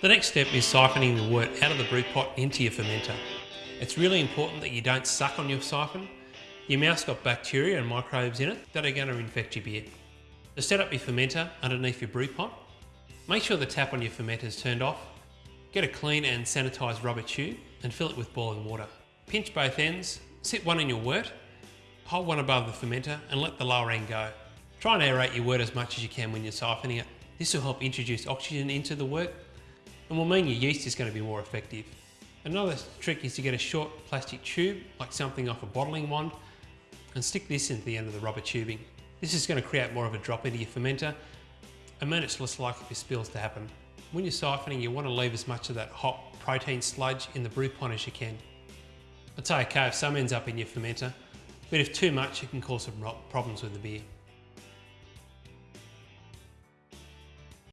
The next step is siphoning the wort out of the brew pot into your fermenter. It's really important that you don't suck on your siphon. Your mouth's got bacteria and microbes in it that are going to infect your beer. To set up your fermenter underneath your brew pot, make sure the tap on your fermenter is turned off. Get a clean and sanitised rubber tube and fill it with boiling water. Pinch both ends, sit one in your wort, hold one above the fermenter and let the lower end go. Try and aerate your wort as much as you can when you're siphoning it. This will help introduce oxygen into the wort and will mean your yeast is going to be more effective. Another trick is to get a short plastic tube, like something off a bottling wand, and stick this into the end of the rubber tubing. This is going to create more of a drop into your fermenter and mean it's less likely for spills to happen. When you're siphoning, you want to leave as much of that hot protein sludge in the brew pot as you can. It's okay if some ends up in your fermenter, but if too much, it can cause some problems with the beer.